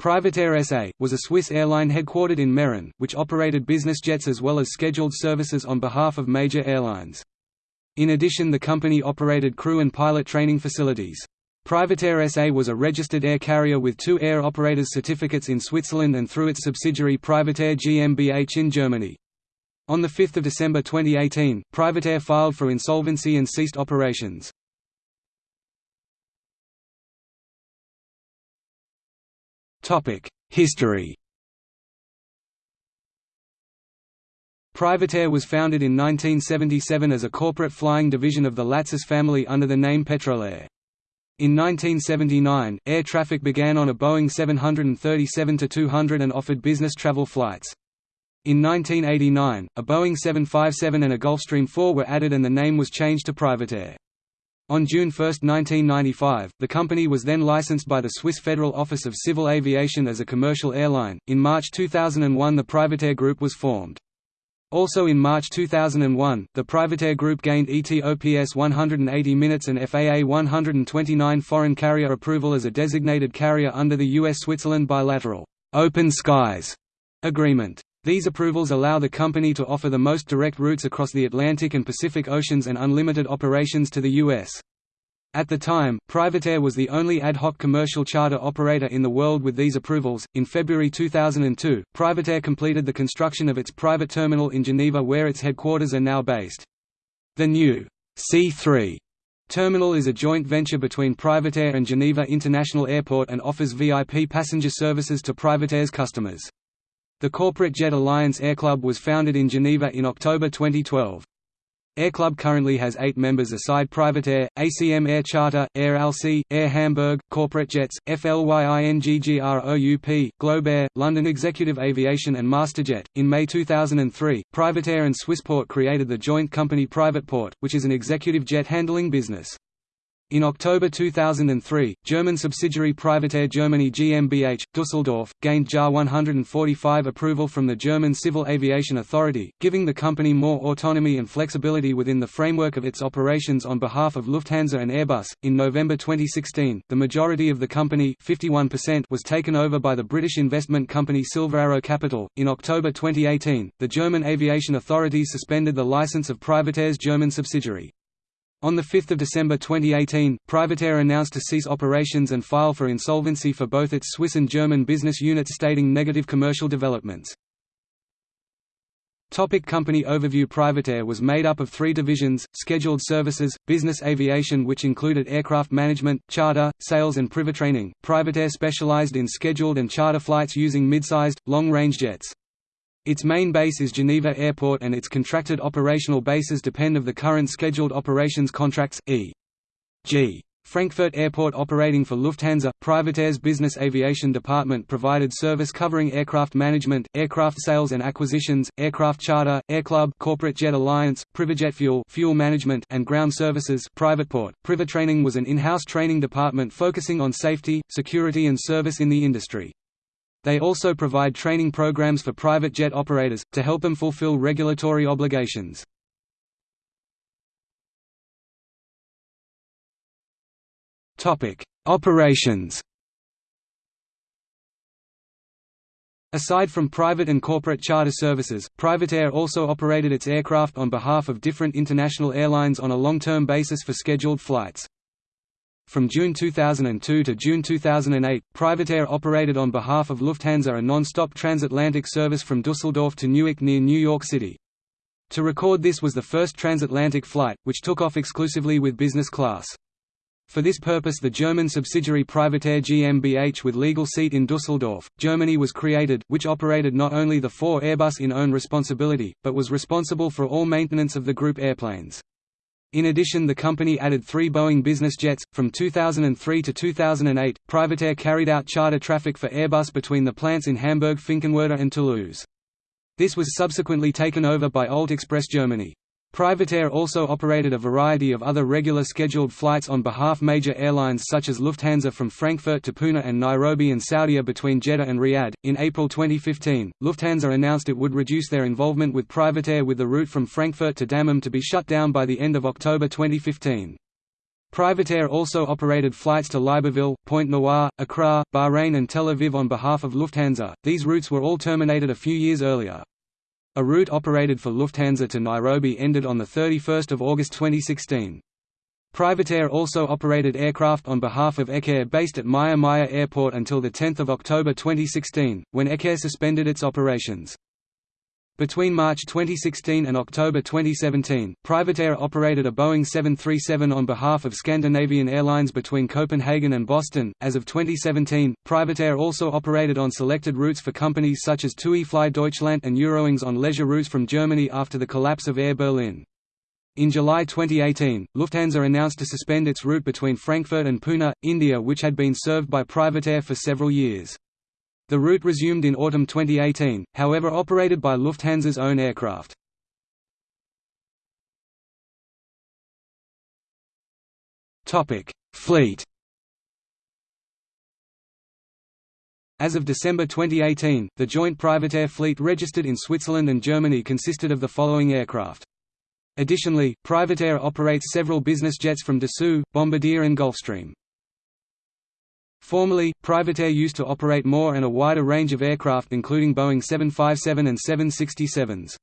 PrivatAir SA, was a Swiss airline headquartered in Meyrin, which operated business jets as well as scheduled services on behalf of major airlines. In addition the company operated crew and pilot training facilities. PrivatAir SA was a registered air carrier with two air operators certificates in Switzerland and through its subsidiary PrivatAir GmbH in Germany. On 5 December 2018, PrivatAir filed for insolvency and ceased operations. History PrivatAir was founded in 1977 as a corporate flying division of the Latsis family under the name Petrolair. In 1979, air traffic began on a Boeing 737-200 and offered business travel flights. In 1989, a Boeing 757 and a Gulfstream 4 were added and the name was changed to PrivatAir. On June 1, 1995, the company was then licensed by the Swiss Federal Office of Civil Aviation as a commercial airline. In March 2001, the PrivatAir Group was formed. Also in March 2001, the PrivatAir Group gained ETOPS 180 minutes and FAA 129 foreign carrier approval as a designated carrier under the US-Switzerland bilateral Open Skies agreement. These approvals allow the company to offer the most direct routes across the Atlantic and Pacific Oceans and unlimited operations to the U.S. At the time, PrivatAir was the only ad hoc commercial charter operator in the world with these approvals. In February 2002, PrivatAir completed the construction of its private terminal in Geneva where its headquarters are now based. The new C3 terminal is a joint venture between PrivatAir and Geneva International Airport and offers VIP passenger services to PrivatAir's customers. The corporate jet Alliance Air Club was founded in Geneva in October 2012. Air Club currently has eight members aside PrivatAir, ACM Air Charter, Air Alsie, Air Hamburg, Corporate Jets, FLYINGGROUP, GlobeAir, London Executive Aviation and Masterjet. In May 2003, PrivatAir and Swissport created the joint company Privateport, which is an executive jet handling business. In October 2003, German subsidiary PrivatAir Germany GmbH, Düsseldorf, gained JAR 145 approval from the German Civil Aviation Authority, giving the company more autonomy and flexibility within the framework of its operations on behalf of Lufthansa and Airbus. In November 2016, the majority of the company 51% was taken over by the British investment company Silver Arrow Capital. In October 2018, the German aviation authority suspended the license of PrivatAir's German subsidiary. On 5 December 2018, PrivatAir announced to cease operations and file for insolvency for both its Swiss and German business units stating negative commercial developments. Topic company overview PrivatAir was made up of three divisions, scheduled services, business aviation which included aircraft management, charter, sales and privatraining. PrivatAir specialized in scheduled and charter flights using mid-sized, long-range jets. Its main base is Geneva Airport and its contracted operational bases depend of the current scheduled operations contracts, e.g. Frankfurt Airport operating for Lufthansa, PrivatAir's business aviation department provided service covering aircraft management, aircraft sales and acquisitions, aircraft charter, airclub, corporate jet alliance, Privajet fuel, fuel management and ground services. Privateport, Privatraining was an in-house training department focusing on safety, security and service in the industry. They also provide training programs for private jet operators, to help them fulfill regulatory obligations. Operations Aside from private and corporate charter services, PrivatAir also operated its aircraft on behalf of different international airlines on a long-term basis for scheduled flights. From June 2002 to June 2008, PrivatAir operated on behalf of Lufthansa a non-stop transatlantic service from Dusseldorf to Newark near New York City. To record this was the first transatlantic flight, which took off exclusively with business class. For this purpose the German subsidiary PrivatAir GmbH with legal seat in Dusseldorf, Germany was created, which operated not only the four Airbus in own responsibility, but was responsible for all maintenance of the group airplanes. In addition the company added three Boeing business jets. From 2003 to 2008, PrivatAir carried out charter traffic for Airbus between the plants in Hamburg Finkenwerder and Toulouse. This was subsequently taken over by Old Express Germany. PrivatAir also operated a variety of other regular scheduled flights on behalf major airlines such as Lufthansa from Frankfurt to Pune and Nairobi and Saudia between Jeddah and Riyadh. In April 2015, Lufthansa announced it would reduce their involvement with PrivatAir with the route from Frankfurt to Dammam to be shut down by the end of October 2015. PrivatAir also operated flights to Libreville, Pointe Noire, Accra, Bahrain and Tel Aviv on behalf of Lufthansa. These routes were all terminated a few years earlier. A route operated for Lufthansa to Nairobi ended on 31 August 2016. PrivatAir also operated aircraft on behalf of Ecair based at Maya Maya Airport until 10 October 2016, when Ecair suspended its operations. Between March 2016 and October 2017, PrivatAir operated a Boeing 737 on behalf of Scandinavian Airlines between Copenhagen and Boston. As of 2017, PrivatAir also operated on selected routes for companies such as TUI Fly Deutschland and Eurowings on leisure routes from Germany after the collapse of Air Berlin. In July 2018, Lufthansa announced to suspend its route between Frankfurt and Pune, India which had been served by PrivatAir for several years. The route resumed in autumn 2018, however operated by Lufthansa's own aircraft. Fleet As of December 2018, the joint PrivatAir fleet registered in Switzerland and Germany consisted of the following aircraft. Additionally, PrivatAir operates several business jets from Dassault, Bombardier and Gulfstream. Formerly, PrivatAir used to operate more and a wider range of aircraft including Boeing 757 and 767s.